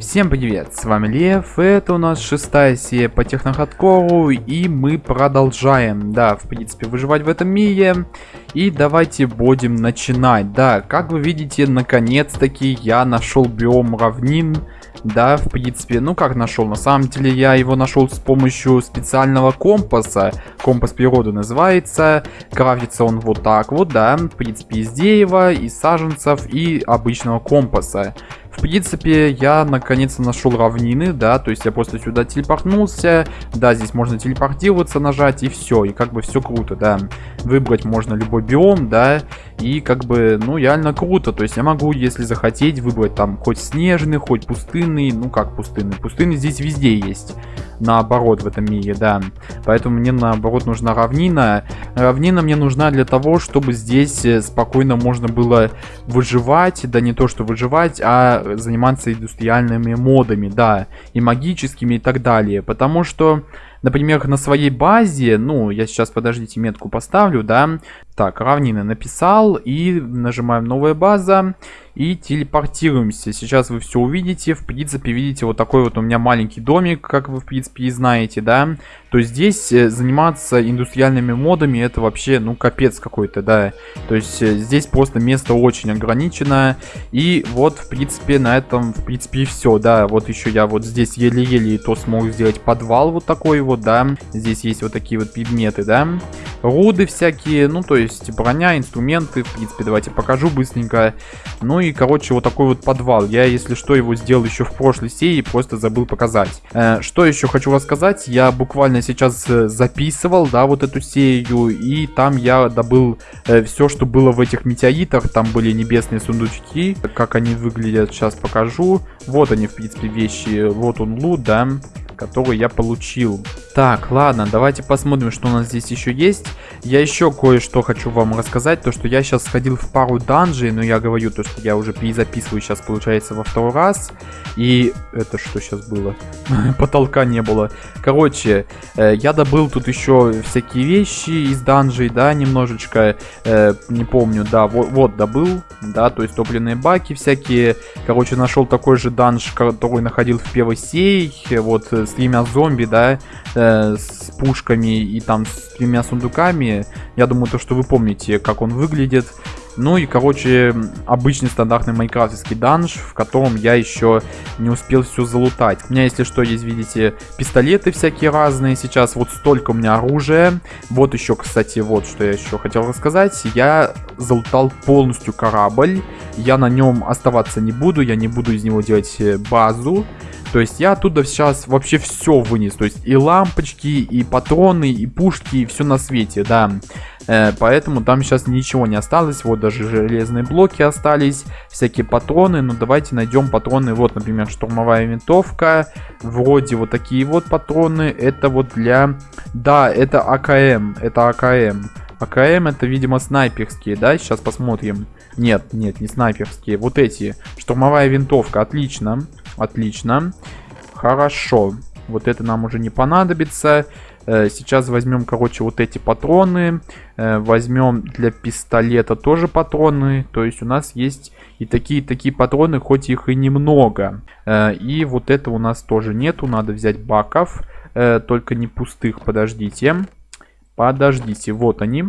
Всем привет, с вами Лев, это у нас шестая серия по технохардкору, и мы продолжаем, да, в принципе, выживать в этом мире. И давайте будем начинать, да, как вы видите, наконец-таки я нашел биом равнин, да, в принципе, ну как нашел, на самом деле я его нашел с помощью специального компаса, компас природы называется, крафтится он вот так вот, да, в принципе, из дерева, из саженцев и обычного компаса. В принципе, я наконец-то нашел равнины, да, то есть я просто сюда телепортнулся, да, здесь можно телепортироваться, нажать, и все, и как бы все круто, да. Выбрать можно любой биом, да, и как бы, ну, реально круто, то есть я могу, если захотеть, выбрать там хоть снежный, хоть пустынный, ну, как пустынный, пустынный здесь везде есть наоборот в этом мире, да. Поэтому мне наоборот нужна равнина. Равнина мне нужна для того, чтобы здесь э, спокойно можно было выживать, да не то что выживать, а заниматься индустриальными модами, да, и магическими и так далее. Потому что например, на своей базе, ну, я сейчас, подождите, метку поставлю, да, так, равнины написал и нажимаем новая база и телепортируемся. Сейчас вы все увидите. В принципе, видите, вот такой вот у меня маленький домик, как вы, в принципе, и знаете, да. То здесь э, заниматься индустриальными модами, это вообще, ну, капец какой-то, да. То есть э, здесь просто место очень ограничено. И вот, в принципе, на этом, в принципе, все, да. Вот еще я вот здесь еле-еле то смог сделать подвал вот такой вот, да. Здесь есть вот такие вот предметы, да. Руды всякие, ну, то есть броня, инструменты. В принципе, давайте покажу быстренько. Ну и, короче, вот такой вот подвал. Я, если что, его сделал еще в прошлой серии, просто забыл показать. Э, что еще хочу рассказать? Я буквально сейчас э, записывал, да, вот эту серию. И там я добыл э, все, что было в этих метеоритах. Там были небесные сундучки. Как они выглядят, сейчас покажу. Вот они, в принципе, вещи. Вот он лут, да который я получил. Так, ладно, давайте посмотрим, что у нас здесь еще есть. Я еще кое-что хочу вам рассказать, то что я сейчас сходил в пару данжей, но я говорю то, что я уже перезаписываю сейчас, получается, во второй раз. И это что сейчас было? Потолка не было. Короче, э, я добыл тут еще всякие вещи из данжей, да, немножечко, э, не помню, да, вот, вот добыл, да, то есть топливные баки всякие. Короче, нашел такой же данж, который находил в первой серии, вот э, с тремя зомби, да, э, с пушками и там с тремя сундуками. Я думаю, то, что вы помните, как он выглядит. Ну и, короче, обычный стандартный майнкрафтский данж, в котором я еще не успел все залутать. У меня, если что, есть, видите, пистолеты всякие разные. Сейчас вот столько у меня оружия. Вот еще, кстати, вот что я еще хотел рассказать. Я залутал полностью корабль. Я на нем оставаться не буду. Я не буду из него делать э, базу. То есть я оттуда сейчас вообще все вынес. То есть и лампочки, и патроны, и пушки, и все на свете, да. Э, поэтому там сейчас ничего не осталось. Вот даже железные блоки остались, всякие патроны. Ну давайте найдем патроны. Вот, например, штурмовая винтовка. Вроде вот такие вот патроны. Это вот для... Да, это АКМ. Это АКМ. АКМ это, видимо, снайперские, да? Сейчас посмотрим. Нет, нет, не снайперские. Вот эти. Штурмовая винтовка. Отлично. Отлично. Хорошо. Вот это нам уже не понадобится. Э, сейчас возьмем, короче, вот эти патроны. Э, возьмем для пистолета тоже патроны. То есть у нас есть и такие такие патроны, хоть их и немного. Э, и вот это у нас тоже нету. Надо взять баков. Только не пустых, подождите. Подождите, вот они.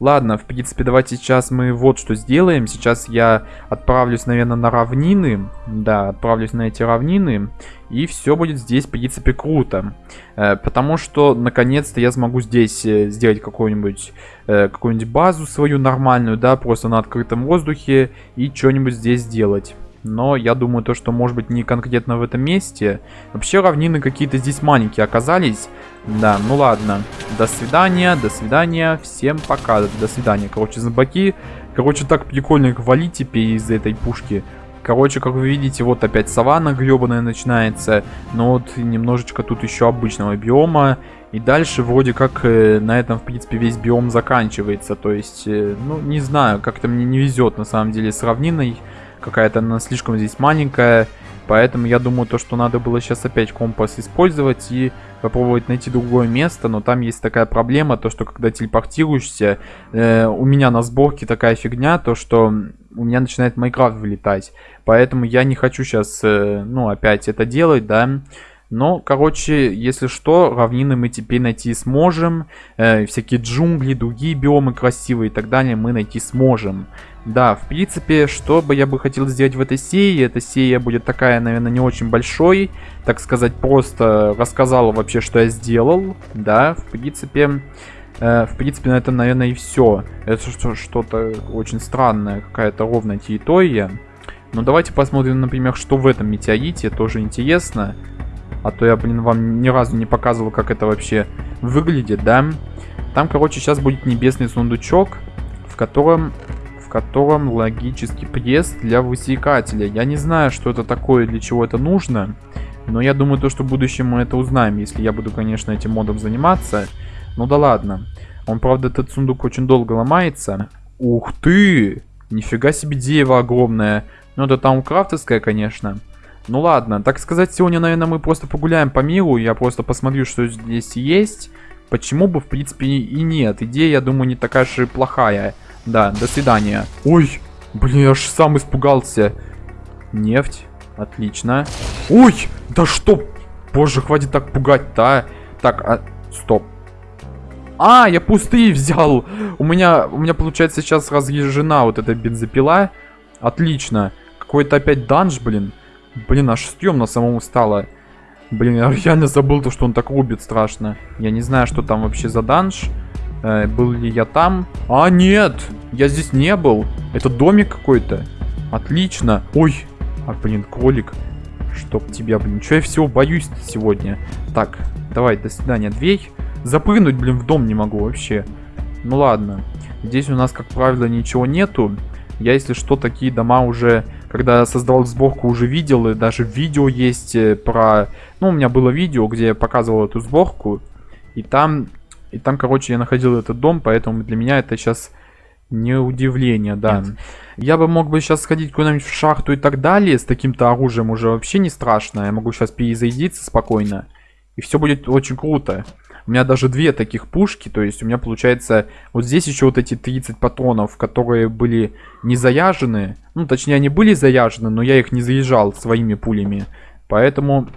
Ладно, в принципе, давайте сейчас мы вот что сделаем. Сейчас я отправлюсь, наверное, на равнины. Да, отправлюсь на эти равнины. И все будет здесь, в принципе, круто. Э, потому что, наконец-то, я смогу здесь э, сделать какую-нибудь э, какую-нибудь базу свою нормальную, да, просто на открытом воздухе. И что-нибудь здесь сделать. Но я думаю, то, что может быть не конкретно в этом месте. Вообще равнины какие-то здесь маленькие оказались. Да, ну ладно. До свидания, до свидания. Всем пока. До свидания. Короче, зомбаки. Короче, так прикольно валить теперь из этой пушки. Короче, как вы видите, вот опять саванна гребаная начинается. Но вот немножечко тут еще обычного биома. И дальше вроде как э, на этом, в принципе, весь биом заканчивается. То есть, э, ну, не знаю, как-то мне не везет на самом деле с равниной. Какая-то она слишком здесь маленькая. Поэтому я думаю, то, что надо было сейчас опять компас использовать и попробовать найти другое место. Но там есть такая проблема, то, что когда телепортируешься, э, у меня на сборке такая фигня, то, что у меня начинает Майнкрафт вылетать. Поэтому я не хочу сейчас, э, ну, опять это делать, да. Но, короче, если что, равнины мы теперь найти сможем. Э, всякие джунгли, другие биомы красивые и так далее мы найти сможем. Да, в принципе, что бы я бы хотел сделать в этой серии, эта серия будет такая, наверное, не очень большой, так сказать, просто рассказал вообще, что я сделал, да, в принципе, э, в принципе, на этом, наверное, и все. Это что-то очень странное, какая-то ровная территория. Но давайте посмотрим, например, что в этом метеорите, тоже интересно. А то я, блин, вам ни разу не показывал, как это вообще выглядит, да. Там, короче, сейчас будет небесный сундучок, в котором в котором логический пресс для высекателя. Я не знаю, что это такое, для чего это нужно. Но я думаю, то, что в будущем мы это узнаем, если я буду, конечно, этим модом заниматься. Ну да ладно. Он, правда, этот сундук очень долго ломается. Ух ты! Нифига себе дерево огромное. Ну это там крафтовское, конечно. Ну ладно, так сказать, сегодня, наверное, мы просто погуляем по миру. Я просто посмотрю, что здесь есть. Почему бы, в принципе, и нет. Идея, я думаю, не такая же плохая. Да, до свидания. Ой, блин, я аж сам испугался. Нефть. Отлично. Ой, да что? Боже, хватит так пугать, да? Так, а, стоп. А, я пустые взял. У меня, у меня получается сейчас разъезжена вот эта бензопила. Отлично. Какой-то опять данж, блин. Блин, аж стрёмно самому стало. Блин, я реально забыл то, что он так рубит страшно. Я не знаю, что там вообще за данж. Э, был ли я там? А, нет! Я здесь не был. Это домик какой-то. Отлично. Ой. А, блин, кролик. Чтоб тебя, блин. Че я всего боюсь сегодня? Так, давай, до свидания. Дверь. Запрыгнуть, блин, в дом не могу вообще. Ну ладно. Здесь у нас, как правило, ничего нету. Я, если что, такие дома уже, когда создавал сборку, уже видел. И даже видео есть э, про... Ну, у меня было видео, где я показывал эту сборку. И там, и там, короче, я находил этот дом, поэтому для меня это сейчас не удивление, да. Нет. Я бы мог бы сейчас сходить куда-нибудь в шахту и так далее. С таким-то оружием уже вообще не страшно. Я могу сейчас перезарядиться спокойно. И все будет очень круто. У меня даже две таких пушки, то есть у меня получается вот здесь еще вот эти 30 патронов, которые были не заяжены. Ну, точнее, они были заяжены, но я их не заезжал своими пулями. Поэтому,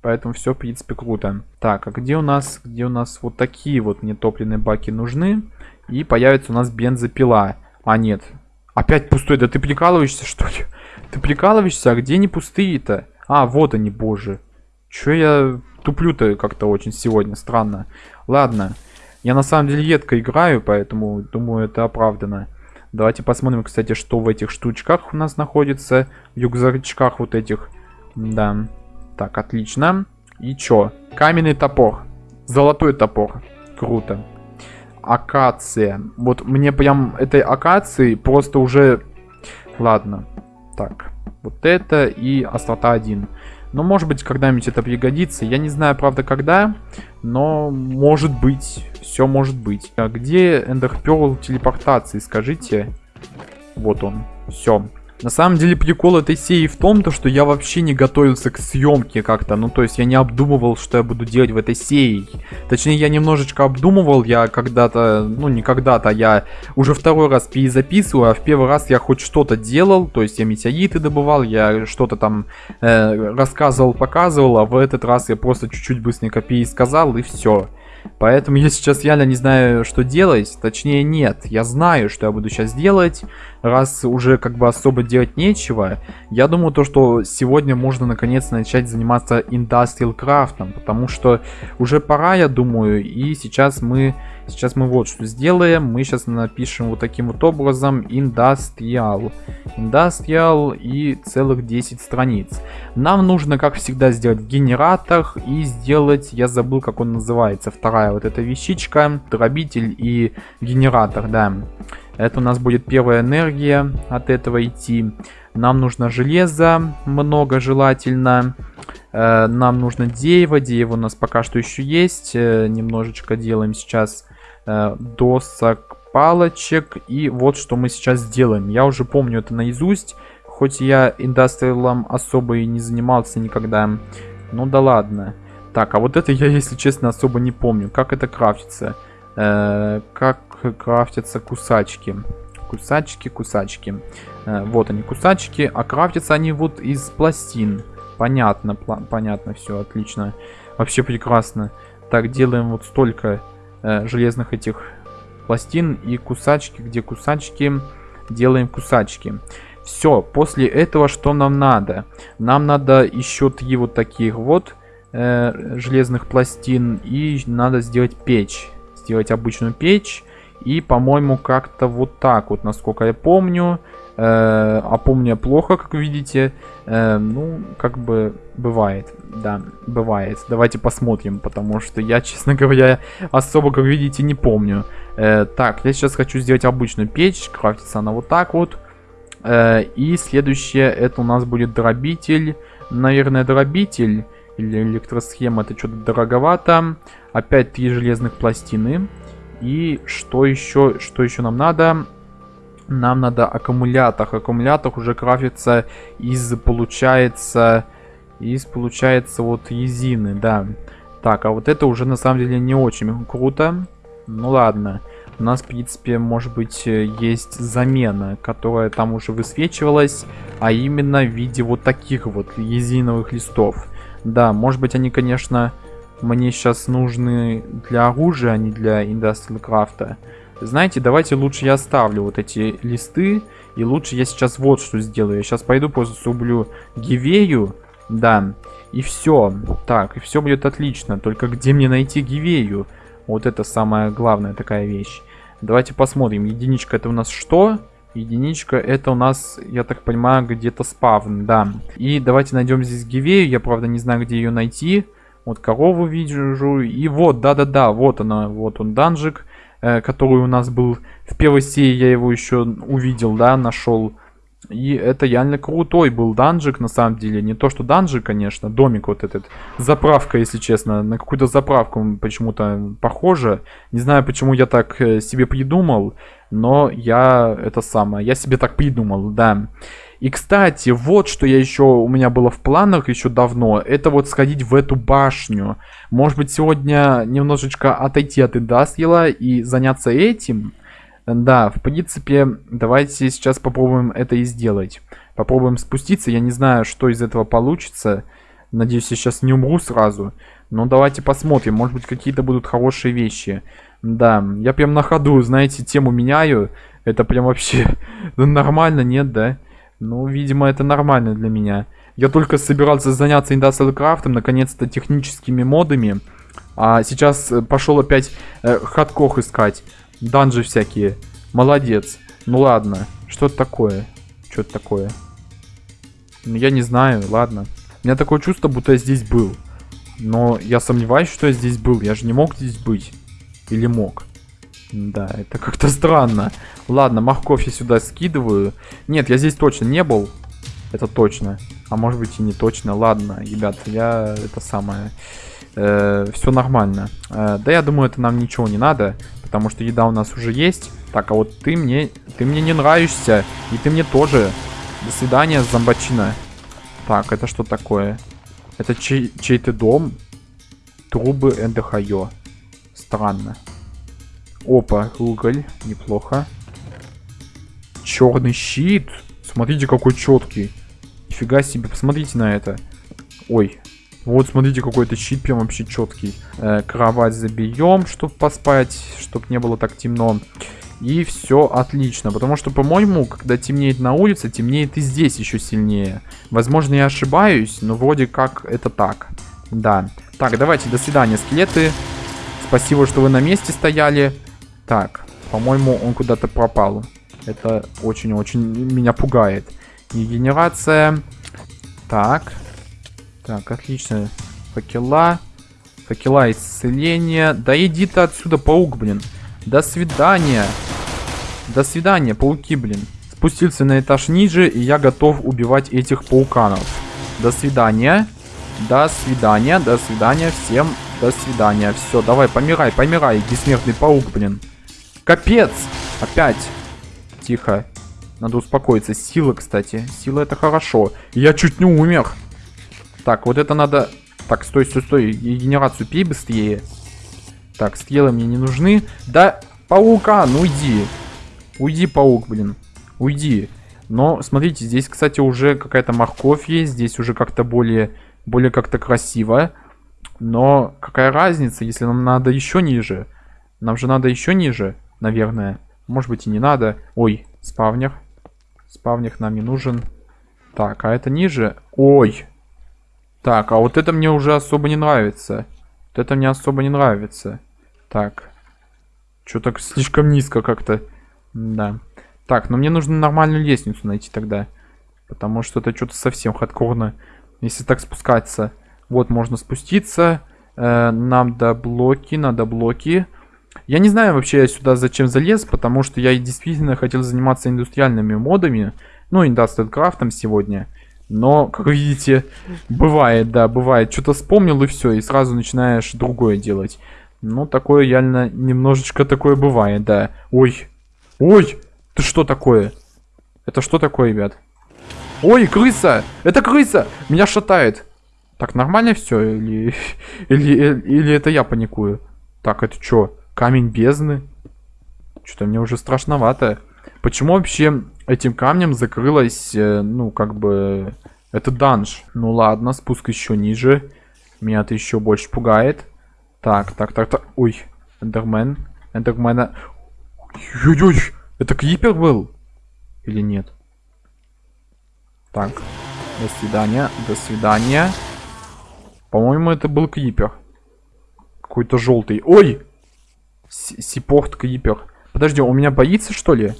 поэтому все, в принципе, круто. Так, а где у нас, где у нас вот такие вот нетопленные баки нужны? И появится у нас бензопила. А, нет. Опять пустой. Да ты прикалываешься, что ли? Ты прикалываешься? А где не пустые-то? А, вот они, боже. Че я туплю-то как-то очень сегодня, странно. Ладно, я на самом деле едко играю, поэтому думаю это оправдано. Давайте посмотрим, кстати, что в этих штучках у нас находится. В югзарчках вот этих. Да. Так, отлично. И чё? Каменный топор. Золотой топор. Круто. Акация. Вот мне прям этой акации просто уже... Ладно. Так. Вот это и острота 1. Но может быть когда-нибудь это пригодится. Я не знаю, правда, когда, но может быть. Все может быть. А где Эндер Перл телепортации, скажите? Вот он. Все. На самом деле прикол этой серии в том, то, что я вообще не готовился к съемке как-то. Ну, то есть я не обдумывал, что я буду делать в этой серии. Точнее, я немножечко обдумывал, я когда-то, ну не когда-то, я уже второй раз перезаписываю, а в первый раз я хоть что-то делал. То есть я метеориты добывал, я что-то там э, рассказывал, показывал, а в этот раз я просто чуть-чуть быстренько пересказал и все. Поэтому я сейчас реально не знаю, что делать. Точнее, нет. Я знаю, что я буду сейчас делать. Раз уже как бы особо делать нечего. Я думаю, то, что сегодня можно наконец начать заниматься Industrial Craft. Потому что уже пора, я думаю. И сейчас мы Сейчас мы вот что сделаем. Мы сейчас напишем вот таким вот образом Industrial. Industrial и целых 10 страниц. Нам нужно, как всегда, сделать генератор и сделать, я забыл, как он называется, вторая вот эта вещичка, дробитель и генератор, да. Это у нас будет первая энергия от этого идти. Нам нужно железо, много желательно. Э, нам нужно дерево, дерево у нас пока что еще есть. Э, немножечко делаем сейчас Э, досок, палочек. И вот что мы сейчас сделаем. Я уже помню это наизусть. хоть я индастриалом особо и не занимался никогда. Ну да ладно. Так, а вот это я, если честно, особо не помню. Как это крафтится? Как крафтятся кусачки? Кусачки, кусачки. Вот они, кусачки. А крафтятся они вот из пластин. Понятно, понятно, все, отлично. Вообще прекрасно. Так, делаем вот столько э, железных этих пластин и кусачки. Где кусачки? Делаем кусачки. Все, после этого что нам надо? Нам надо еще три вот таких вот э, железных пластин. И надо сделать печь. Сделать обычную печь. И, по-моему, как-то вот так вот, насколько я помню. Э, а помню я плохо, как видите. Э, ну, как бы бывает. Да, бывает. Давайте посмотрим, потому что я, честно говоря, особо, как видите, не помню. Э, так, я сейчас хочу сделать обычную печь. Крафтится она вот так вот. Э, и следующее, это у нас будет дробитель. Наверное, дробитель или электросхема, это что-то дороговато. Опять три железных пластины. И что еще, что еще нам надо? Нам надо аккумулятор. Аккумулятор уже крафтится из, получается, из, получается, вот резины, да. Так, а вот это уже на самом деле не очень круто. Ну ладно. У нас, в принципе, может быть, есть замена, которая там уже высвечивалась, а именно в виде вот таких вот резиновых листов. Да, может быть, они, конечно, мне сейчас нужны для оружия, а не для Industrial Craft. Знаете, давайте лучше я оставлю вот эти листы. И лучше я сейчас вот что сделаю. Я сейчас пойду просто срублю гивею. Да. И все. Так, и все будет отлично. Только где мне найти гивею? Вот это самая главная такая вещь. Давайте посмотрим. Единичка это у нас что? Единичка это у нас, я так понимаю, где-то спавн, да. И давайте найдем здесь гивею. Я, правда, не знаю, где ее найти. Вот корову вижу. И вот, да-да-да, вот она, вот он данжик, э, который у нас был в первой серии, я его еще увидел, да, нашел. И это реально крутой был данжик, на самом деле. Не то, что данжик, конечно, домик вот этот. Заправка, если честно. На какую-то заправку почему-то похоже. Не знаю, почему я так э, себе придумал. Но я это самое, я себе так придумал, да. И, кстати, вот что я еще у меня было в планах еще давно, это вот сходить в эту башню. Может быть, сегодня немножечко отойти от индастриала и заняться этим. Да, в принципе, давайте сейчас попробуем это и сделать. Попробуем спуститься, я не знаю, что из этого получится. Надеюсь, я сейчас не умру сразу. Но давайте посмотрим, может быть, какие-то будут хорошие вещи. Да, я прям на ходу, знаете, тему меняю. Это прям вообще нормально, нет, да? Ну, видимо, это нормально для меня. Я только собирался заняться Industrial Craft, наконец-то техническими модами. А сейчас э, пошел опять э, хаткох искать. Данжи всякие. Молодец. Ну ладно. Что это такое? Что это такое? Ну, я не знаю, ладно. У меня такое чувство, будто я здесь был. Но я сомневаюсь, что я здесь был. Я же не мог здесь быть. Или мог? Да, это как-то странно. Ладно, морковь я сюда скидываю. Нет, я здесь точно не был. Это точно. А может быть и не точно. Ладно, ребят, я это самое... Э, все нормально. Э, да я думаю, это нам ничего не надо. Потому что еда у нас уже есть. Так, а вот ты мне... Ты мне не нравишься. И ты мне тоже. До свидания, зомбачина. Так, это что такое? Это чей- чей-то дом? Трубы НДХЙО. Странно. Опа, уголь. Неплохо. Черный щит. Смотрите, какой четкий. Нифига себе, посмотрите на это. Ой. Вот, смотрите, какой это щит прям вообще четкий. Э, кровать забьем, чтобы поспать, чтобы не было так темно. И все отлично. Потому что, по-моему, когда темнеет на улице, темнеет и здесь еще сильнее. Возможно, я ошибаюсь, но вроде как это так. Да. Так, давайте, до свидания, скелеты. Спасибо, что вы на месте стояли. Так, по-моему, он куда-то пропал. Это очень-очень меня пугает. Регенерация. Так. Так, отлично. Факела. Факела исцеления. Да иди ты отсюда, паук, блин. До свидания. До свидания, пауки, блин. Спустился на этаж ниже, и я готов убивать этих пауканов. До свидания. До свидания, до свидания всем. До свидания. Все, давай, помирай, помирай, бессмертный паук, блин. Капец! Опять. Тихо. Надо успокоиться. Сила, кстати. Сила это хорошо. Я чуть не умер. Так, вот это надо... Так, стой, стой, стой. И генерацию пей быстрее. Так, стрелы мне не нужны. Да, паука, ну уйди. Уйди, паук, блин. Уйди. Но, смотрите, здесь, кстати, уже какая-то морковь есть. Здесь уже как-то более, более как-то красиво. Но какая разница, если нам надо еще ниже? Нам же надо еще ниже, наверное. Может быть и не надо. Ой, спавнер. Спавнер нам не нужен. Так, а это ниже? Ой. Так, а вот это мне уже особо не нравится. Вот это мне особо не нравится. Так. Что так слишком низко как-то. Да. Так, но мне нужно нормальную лестницу найти тогда. Потому что это что-то совсем хардкорно. Если так спускаться. Вот, можно спуститься. Э, надо блоки, надо блоки. Я не знаю вообще я сюда зачем залез, потому что я действительно хотел заниматься индустриальными модами. Ну, Industrial Craft сегодня. Но, как видите, бывает, да, бывает. Что-то вспомнил и все, и сразу начинаешь другое делать. Ну, такое реально немножечко такое бывает, да. Ой, ой, ты что такое? Это что такое, ребят? Ой, крыса! Это крыса! Меня шатает. Так, нормально все? Или, или, или это я паникую? Так, это что? Камень бездны? Что-то мне уже страшновато. Почему вообще этим камнем закрылась, э, ну, как бы, это данж? Ну ладно, спуск еще ниже. Меня это еще больше пугает. Так, так, так, так. Ой, эндермен. Эндермена... Ой-ой-ой! Это Крипер был? Или нет? Так. До свидания. До свидания. По-моему, это был Крипер. Какой-то желтый. Ой! Сипорт Крипер. Подожди, у меня боится, что ли?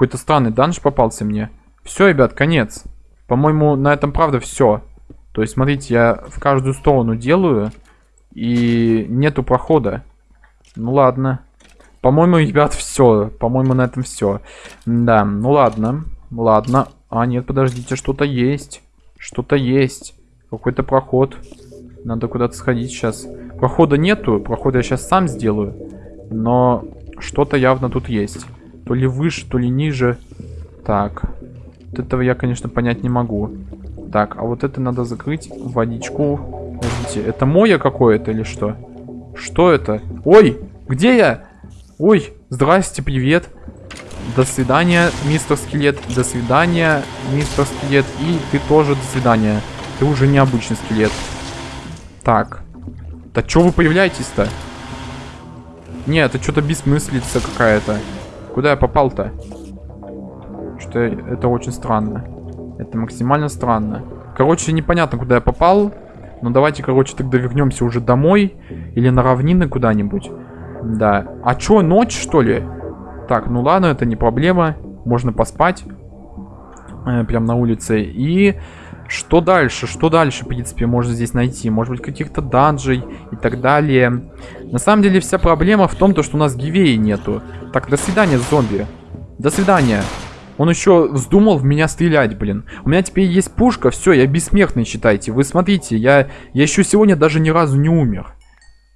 Какой-то странный данж попался мне. Все, ребят, конец. По-моему, на этом правда все. То есть, смотрите, я в каждую сторону делаю. И нету прохода. Ну ладно. По-моему, ребят, все. По-моему, на этом все. Да, ну ладно. Ладно. А, нет, подождите, что-то есть. Что-то есть. Какой-то проход. Надо куда-то сходить сейчас. Прохода нету. Прохода я сейчас сам сделаю. Но что-то явно тут есть. То ли выше, то ли ниже. Так. Вот этого я, конечно, понять не могу. Так, а вот это надо закрыть. Водичку. Подождите, это мое какое-то или что? Что это? Ой, где я? Ой, здрасте, привет. До свидания, мистер Скелет. До свидания, мистер Скелет. И ты тоже до свидания. Ты уже необычный скелет. Так. Да что вы появляетесь-то? Не, это что-то бессмыслица какая-то. Куда я попал-то? Что это очень странно. Это максимально странно. Короче, непонятно, куда я попал. Но давайте, короче, тогда вернемся уже домой. Или на равнины куда-нибудь. Да. А чё, ночь, что ли? Так, ну ладно, это не проблема. Можно поспать. Э, прям на улице. И... Что дальше? Что дальше, в принципе, можно здесь найти? Может быть, каких-то данжей и так далее. На самом деле, вся проблема в том, то, что у нас гивеи нету. Так, до свидания, зомби. До свидания. Он еще вздумал в меня стрелять, блин. У меня теперь есть пушка, все, я бессмертный, считайте. Вы смотрите, я, я еще сегодня даже ни разу не умер.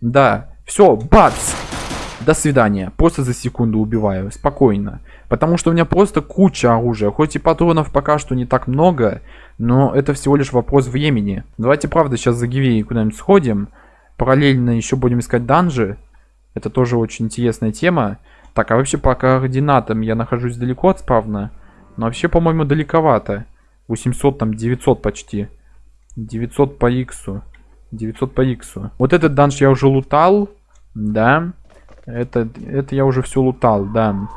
Да, все, бац! До свидания. Просто за секунду убиваю. Спокойно. Потому что у меня просто куча оружия. Хоть и патронов пока что не так много, но это всего лишь вопрос времени. Давайте, правда, сейчас за Гивеей куда-нибудь сходим. Параллельно еще будем искать данжи. Это тоже очень интересная тема. Так, а вообще по координатам я нахожусь далеко от спавна. Но вообще, по-моему, далековато. 800, там 900 почти. 900 по иксу. 900 по иксу. Вот этот данж я уже лутал. Да. Это, это я уже все лутал, да.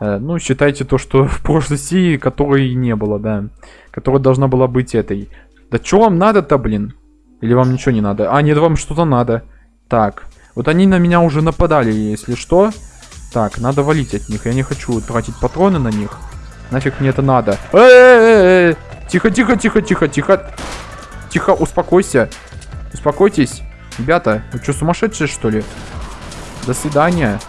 Э, ну, считайте то, что в прошлой серии, которой не было, да. Которая должна была быть этой. Да что вам надо-то, блин? Или вам ничего не надо? А, нет, вам что-то надо. Так. Вот они на меня уже нападали, если что. Так, надо валить от них. Я не хочу тратить патроны на них. Нафиг мне это надо. -э тихо, тихо, тихо, тихо, тихо. Тихо, успокойся. Успокойтесь. Ребята, вы что, сумасшедшие, что ли? До свидания.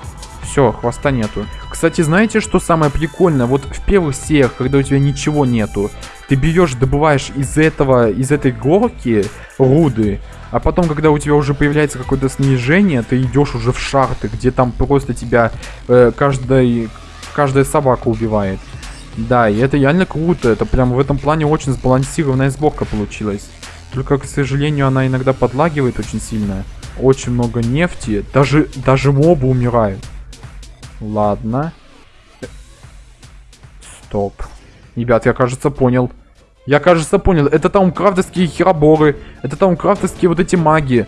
Все, хвоста нету. Кстати, знаете, что самое прикольное? Вот в первых сериях, когда у тебя ничего нету, ты берешь, добываешь из этого, из этой горки руды, а потом, когда у тебя уже появляется какое-то снижение, ты идешь уже в шахты, где там просто тебя э, каждый, каждая собака убивает. Да, и это реально круто. Это прям в этом плане очень сбалансированная сборка получилась. Только, к сожалению, она иногда подлагивает очень сильно. Очень много нефти. Даже, даже мобы умирают. Ладно. Стоп. Ребят, я, кажется, понял. Я, кажется, понял. Это таумкрафтовские хероборы. Это таумкрафтовские вот эти маги.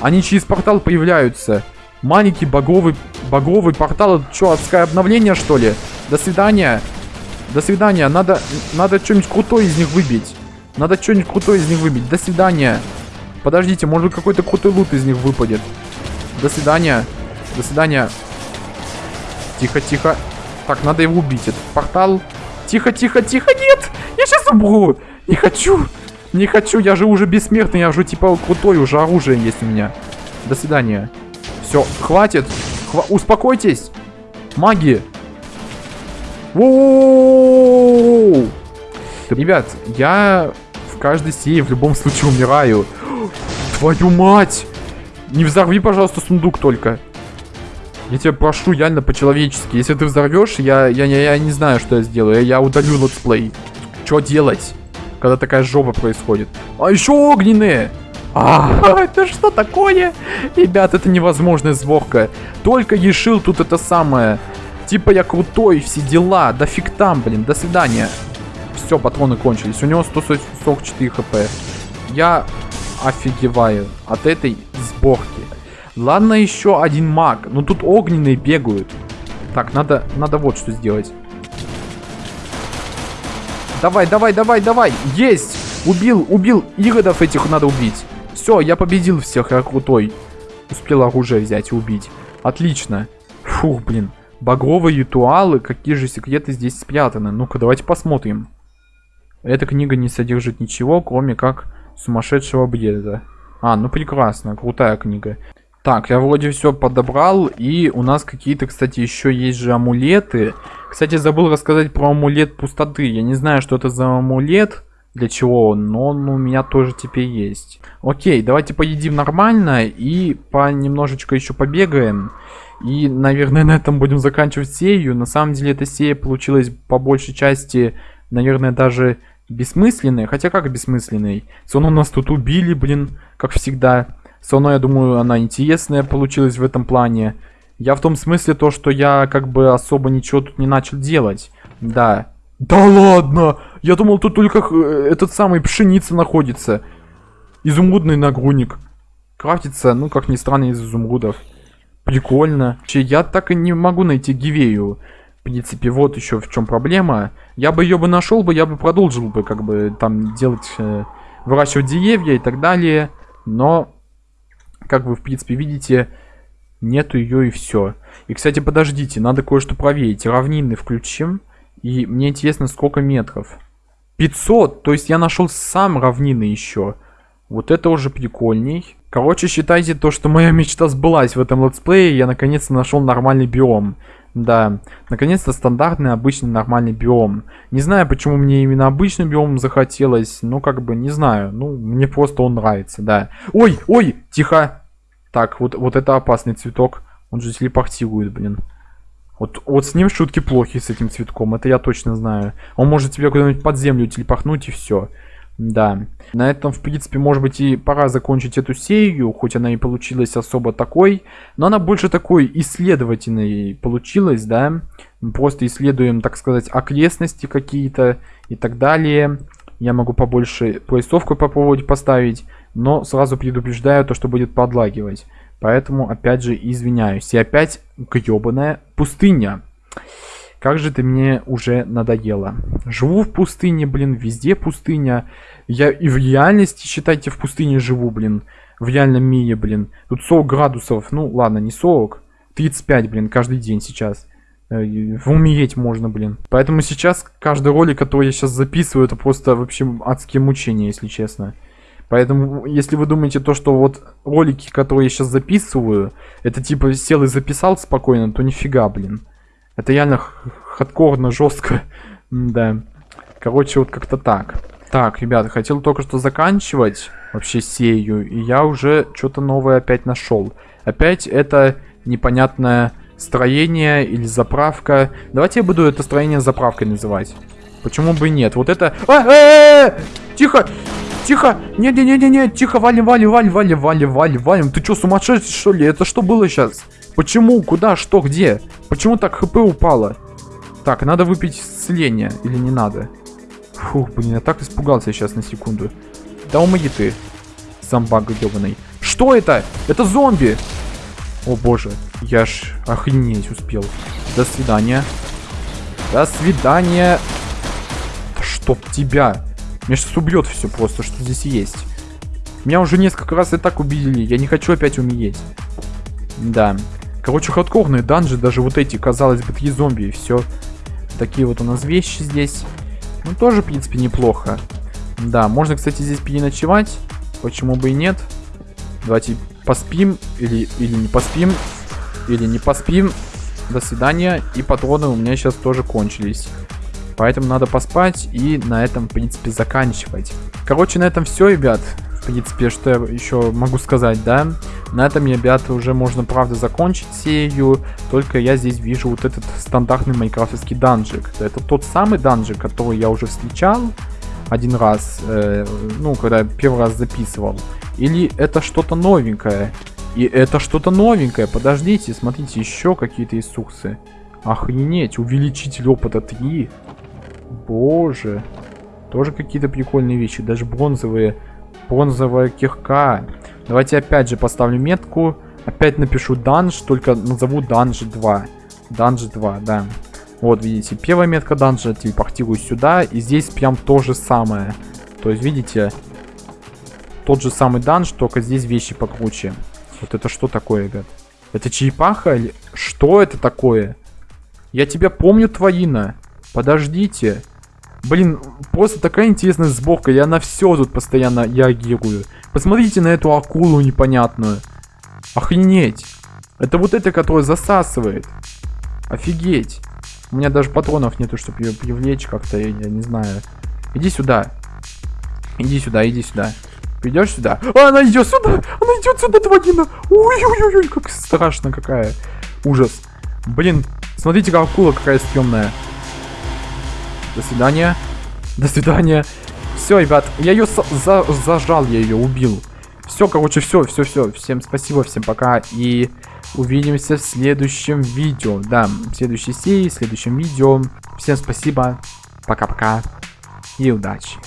Они через портал появляются. Маленький багровый, багровый портал. Что, адское обновление, что ли? До свидания. До свидания. Надо, надо что-нибудь крутое из них выбить. Надо что-нибудь крутое из них выбить. До свидания. Подождите, может какой-то крутой лут из них выпадет. До свидания. До свидания. Тихо, тихо. Так, надо его убить. Этот портал. Тихо, тихо, тихо. Нет! Я сейчас умру. Не хочу. Не хочу. Я же уже бессмертный. Я же типа крутой. Уже оружие есть у меня. До свидания. Все, хватит. Хва успокойтесь. Маги. Воу! Ребят, я каждой серии в любом случае умираю. Твою мать! Не взорви, пожалуйста, сундук только. Я тебя прошу, реально по-человечески. Если ты взорвешь, я, я, я, я не знаю, что я сделаю. Я, я удалю летсплей. Что делать, когда такая жопа происходит? А еще огненные! А, это что такое? Ребят, это невозможная сборка. Только решил тут это самое. Типа я крутой, все дела. Да фиг там, блин, до свидания. Все, патроны кончились. У него 144 хп. Я офигеваю от этой сборки. Ладно, еще один маг. Но тут огненные бегают. Так, надо, надо вот что сделать. Давай, давай, давай, давай. Есть! Убил, убил. Иродов этих надо убить. Все, я победил всех, я крутой. Успел оружие взять и убить. Отлично. Фух, блин. Багровые ритуалы, какие же секреты здесь спрятаны? Ну-ка, давайте посмотрим. Эта книга не содержит ничего, кроме как сумасшедшего бреда. А, ну прекрасно, крутая книга. Так, я вроде все подобрал, и у нас какие-то, кстати, еще есть же амулеты. Кстати, забыл рассказать про амулет пустоты. Я не знаю, что это за амулет, для чего он, но он у меня тоже теперь есть. Окей, давайте поедим нормально и по немножечко еще побегаем. И, наверное, на этом будем заканчивать серию. На самом деле, эта серия получилась по большей части, наверное, даже бессмысленной. Хотя как бессмысленной? Все равно нас тут убили, блин, как всегда. Все равно, я думаю, она интересная получилась в этом плане. Я в том смысле то, что я как бы особо ничего тут не начал делать. Да. Да ладно! Я думал, тут только э, этот самый пшеница находится. Изумрудный нагрудник. Крафтится, ну, как ни странно, из изумрудов. Прикольно. Че, я так и не могу найти Гивею. Принципе, вот еще в чем проблема. Я бы ее бы нашел бы, я бы продолжил бы, как бы, там, делать, э, выращивать деревья и так далее. Но как вы, в принципе, видите, нету ее и все. И, кстати, подождите, надо кое-что проверить. Равнины включим. И мне интересно, сколько метров. 500! То есть я нашел сам равнины еще. Вот это уже прикольней. Короче, считайте то, что моя мечта сбылась в этом летсплее. Я наконец-то нашел нормальный биом. Да, наконец-то стандартный, обычный, нормальный биом. Не знаю, почему мне именно обычный биом захотелось. Ну, как бы, не знаю. Ну, мне просто он нравится, да. Ой, ой, тихо. Так, вот, вот это опасный цветок. Он же телепортирует, блин. Вот, вот с ним шутки плохи, с этим цветком. Это я точно знаю. Он может тебе куда-нибудь под землю телепахнуть и все. Да. На этом, в принципе, может быть и пора закончить эту серию, хоть она и получилась особо такой, но она больше такой исследовательной получилась, да. Мы просто исследуем, так сказать, окрестности какие-то и так далее. Я могу побольше поясовку попробовать поставить, но сразу предупреждаю то, что будет подлагивать. Поэтому, опять же, извиняюсь. И опять гребаная пустыня. Как же ты мне уже надоело. Живу в пустыне, блин, везде пустыня. Я и в реальности, считайте, в пустыне живу, блин. В реальном мире, блин. Тут 40 градусов. Ну, ладно, не 40. 35, блин, каждый день сейчас. Э, умереть можно, блин. Поэтому сейчас каждый ролик, который я сейчас записываю, это просто вообще адские мучения, если честно. Поэтому, если вы думаете то, что вот ролики, которые я сейчас записываю, это типа сел и записал спокойно, то нифига, блин. Это реально хардкорно, жестко. да. Короче, вот как-то так. Так, ребята, хотел только что заканчивать вообще серию, и я уже что-то новое опять нашел. Опять это непонятная строение или заправка. Давайте я буду это строение заправкой называть. Почему бы и нет? Вот это... А, э, э, э! Тихо! Тихо! Не-не-не-не-не! Тихо, валим, валим, валим, валим, валим, валим, валим. Ты что, сумасшедший, что ли? Это что было сейчас? Почему? Куда? Что? Где? Почему так хп упало? Так, надо выпить исцеление. Или не надо? Фух, блин, я так испугался сейчас на секунду. Да умоги ты, зомбак ебаный. Что это? Это зомби! О боже, я ж охренеть успел. До свидания. До свидания. Да чтоб тебя. Меня сейчас убьет все просто, что здесь есть. Меня уже несколько раз и так убили. Я не хочу опять умереть. Да. Короче, хардкорные данжи, даже вот эти, казалось бы, такие зомби и все. Такие вот у нас вещи здесь. Ну, тоже, в принципе, неплохо. Да, можно, кстати, здесь переночевать. Почему бы и нет? Давайте поспим или, или не поспим. Или не поспим. До свидания. И патроны у меня сейчас тоже кончились. Поэтому надо поспать и на этом, в принципе, заканчивать. Короче, на этом все, ребят. Принципе, что я еще могу сказать, да? На этом, ребята, уже можно, правда, закончить серию. Только я здесь вижу вот этот стандартный майкрафтовский данжик. Это тот самый данжик, который я уже встречал один раз, э, ну, когда первый раз записывал. Или это что-то новенькое. И это что-то новенькое. Подождите, смотрите, еще какие-то инструкции. Охренеть, увеличитель опыта 3. Боже. Тоже какие-то прикольные вещи. Даже бронзовые. Бронзовая кирка. Давайте опять же поставлю метку. Опять напишу данж, только назову данж 2. Данж 2, да. Вот, видите, первая метка данжа, телепортирую сюда. И здесь прям то же самое. То есть, видите, тот же самый данж, только здесь вещи покруче. Вот это что такое, ребят? Это черепаха или... Что это такое? Я тебя помню, Твоина. Подождите. Блин, просто такая интересная сборка. Я на все тут постоянно реагирую. Посмотрите на эту акулу непонятную. Охренеть. Это вот это, которая засасывает. Офигеть. У меня даже патронов нету, чтобы ее привлечь как-то, я, я не знаю. Иди сюда. Иди сюда, иди сюда. Придешь сюда? А, она идет сюда! Она идет сюда, тварина! Ой-ой-ой, как страшно какая. Ужас. Блин, смотрите, как акула какая стрёмная. До свидания. До свидания. Все, ребят, я ее за зажал, я ее убил. Все, короче, все, все, все. Всем спасибо, всем пока. И увидимся в следующем видео. Да, в следующей серии, в следующем видео. Всем спасибо. Пока-пока. И удачи.